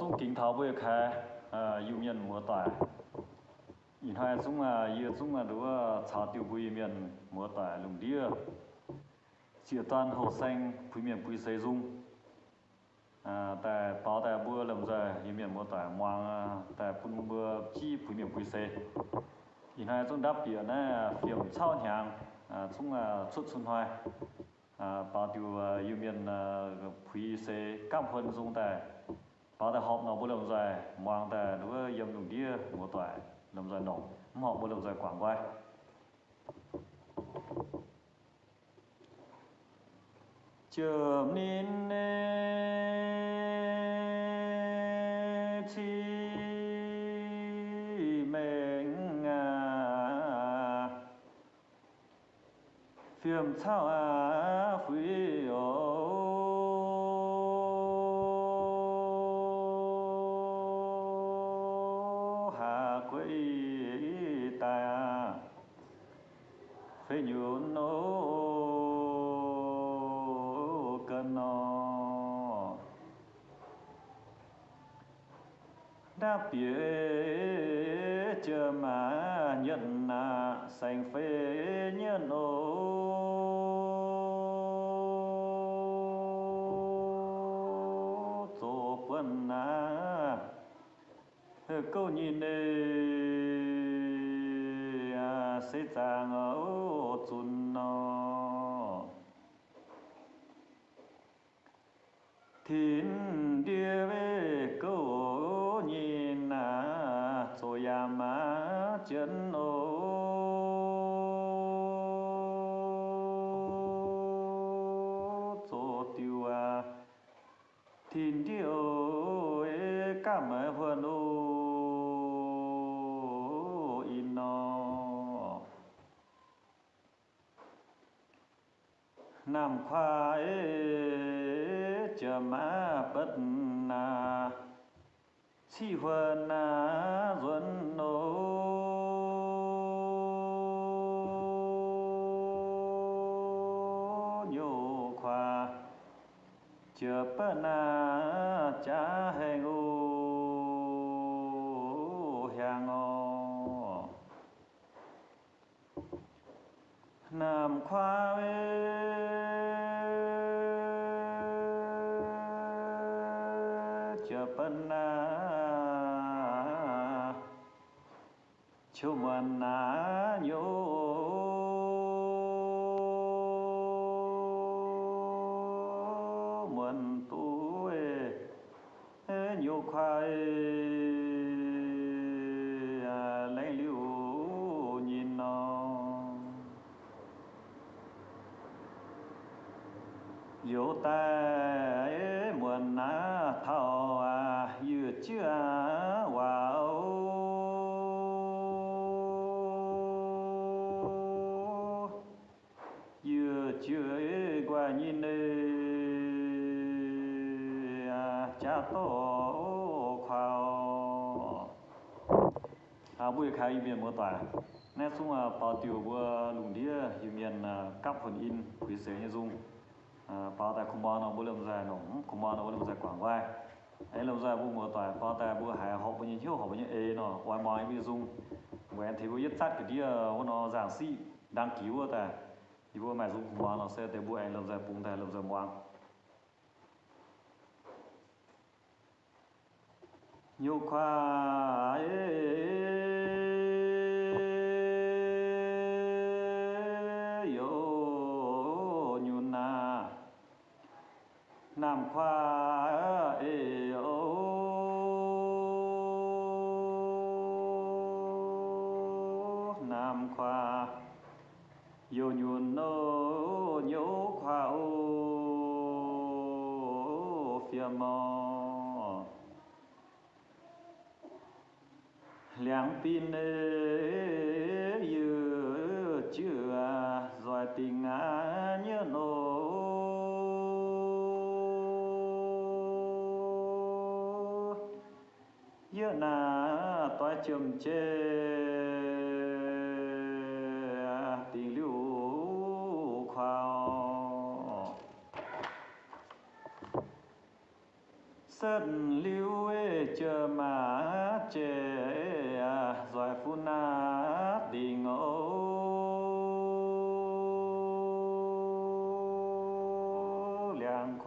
chung kính thảo bơi khai yêu nhân mùa tài yên hai chung à yêu chung à đua chào tiêu bùi miền mùa tài lùng đĩa chia toàn hồ xanh bùi miền bùi xây dung à tại tỏ tại bữa làm dài, yêu miền mùa tỏi mang tại bún bữa chi bùi miền bùi xây yên hai chung đáp biển này phiền sao nhàng, à chung à xuất xuân hoài à bảo tiêu yêu miền bùi xây cam hơn dung tài bà thể học nó bộ lượng dài mang tà nó với dâm đồng kia đồng tòa làm dài nổ học bộ lượng dài quảng quay chớm nín nê chi mệnh à phiền sao à phí ô ta. Phê nhu nô cân nô. Đáp bia chờ mà nhận na sành phê nhân ô tổ quân na câu nhìn này sĩ sẽ chàng ở chun nó thiên địa về câu nhìn à cho ya chân ô chờ má bất na. Si vườn na duân nô. Nhô khoa. Chờ bơ na cha hê ngô. Hàng ô nam khoa chờ chu mần na nhô mần tu ê nhô khoai. À, Lấy liu nhìn nó. Yo ta ê mần na thao à chưa tổ khảo à buổi khai miền mô tả nét xuống à bảo tiểu bữa lùng đĩa yêu miền cắp phần in quý sế như dung à bảo tại không bao nó bố làm dài nó, không bao nó bố làm dài quảng vai ấy làm dài bữa mô tả bảo tại bố hải học bao nhiêu chiếu học bao nhiêu ê nó ngoài ngoài bây dung của em thấy bố nhất sát cái đĩa nó giảng sĩ đăng ký bữa tại thì bố mày dung không bao nó sẽ tới bố anh làm dài bùng tại làm dài moang nhiều khoa yo nhun na nam khoa ê ô nam khoa yo nhun nô nhô khoa ô phía mò liang pin như chưa rồi tình á nhớ nô. Nhớ nà toa chum chê, tình lưu khoa sơn lưu ê chờ mà chê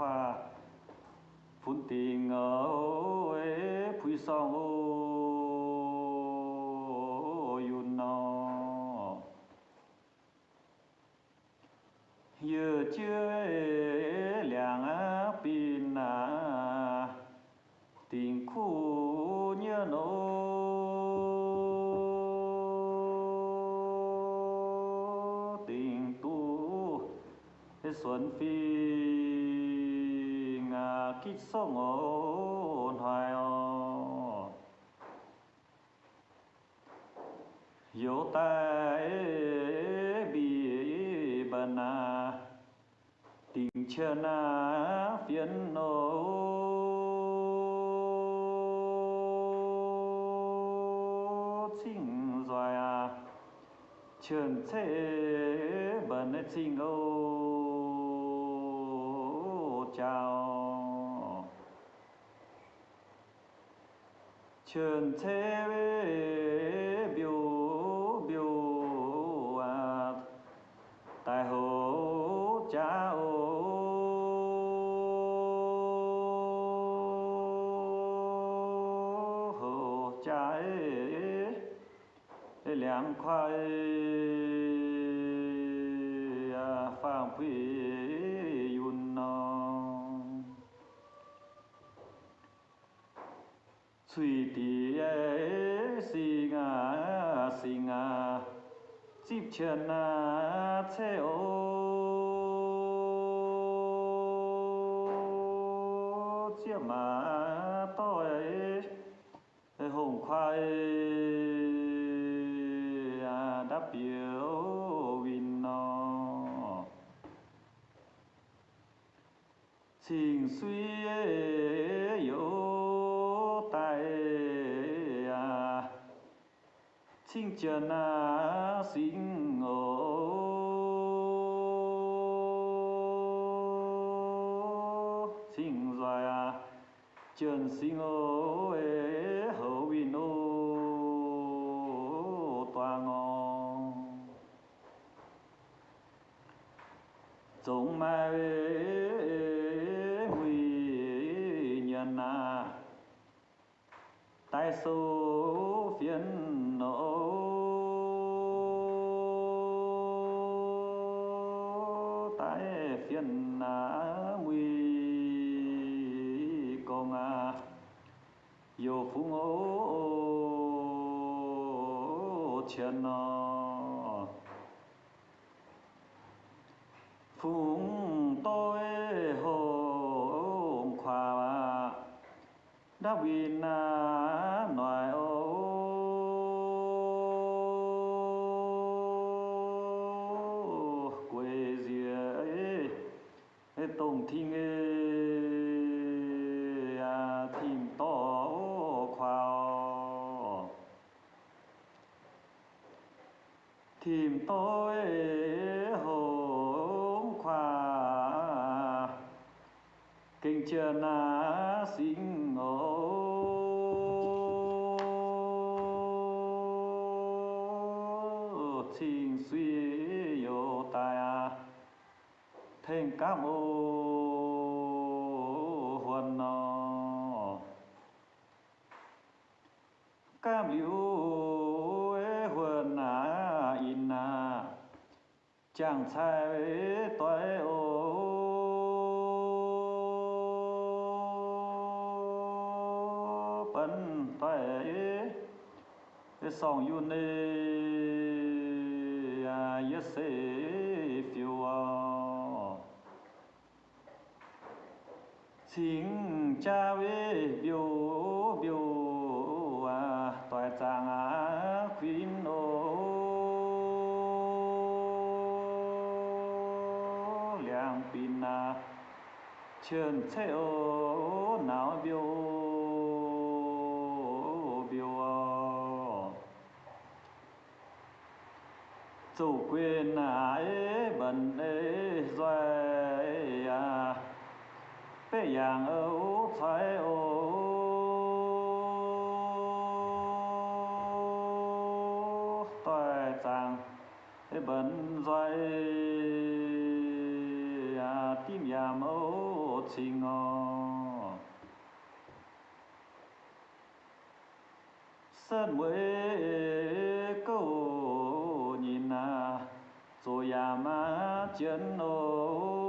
khoa phun tình ngô ế phui song ô yun no giờ chưa liang á pin na tình khu nhớ nô tình tu xuân phi ngà kích sông ôn hoài o. Yếu tai bị bần à tình chờ à phiền nô chính rồi à chân thế bần chính ô chào. Chân thế biểu biểu à tại hồ cha ô. Hồ cha ê liang khoai. à suy tí si ngà si ngà chip chân na thế ô. Chia mà tôi hùng khoai à, đáp biểu vin nó xin suy yếu tại à. chinh trần sinh ngộ. Rồi dài trần sinh ngộ hậu bình ô toa ngộ giống mai số phiền nộ tại phiền à nguy công à yêu phú ngô chân nó phụng đã vì na nói ô quê dìa tổng thiên à thiên to khoa tìm tôi hồ khoa. Kinh chưa na sinh thiên cá ô huân nọ cam liu ế huân à in nà. Chẳng sai toại ô. Bấn ế song yun ê à yết ê phiêu à xin cha với biểu biểu à tòa trang à khuyên ô. Liang pin à chân thế ô, nào biểu biểu à chủ quyền à ế, bần ế doài à bê yang âu thoái ô toại chàng bần à tim nhà ô chinh ngò sơn mới câu nhìn à rồi nhà má chân ô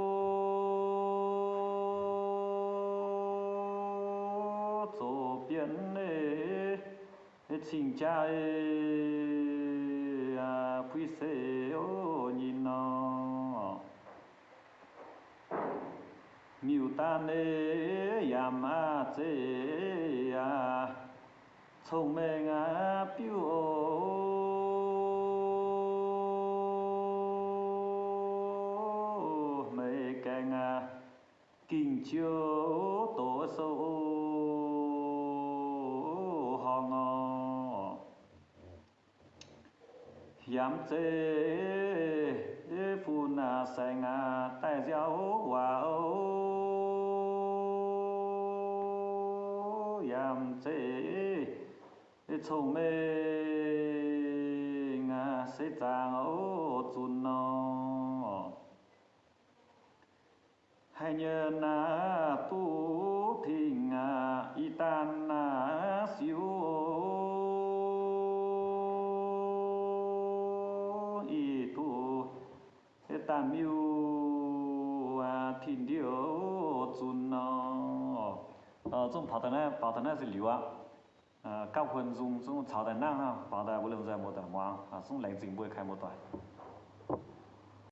chính cha ê à quý sê ô, nhìn nó. Miêu ta ê ya à, ma thế à. Thông minh à biểu ô. Mê canh à kinh chiếu. Hiểm chê phu na sai nga tại giáo hòa ô yam chê chung mê nga sẽ tàng ô chun nó hay nhân na tu thì nga y tan ờ trong bảo tàng này bảo tàng này là liu à à cao hơn dùng dùng chào đại năng ha bảo đại vô lượng giải một đại mang à dùng lãnh chính bồi khai một đại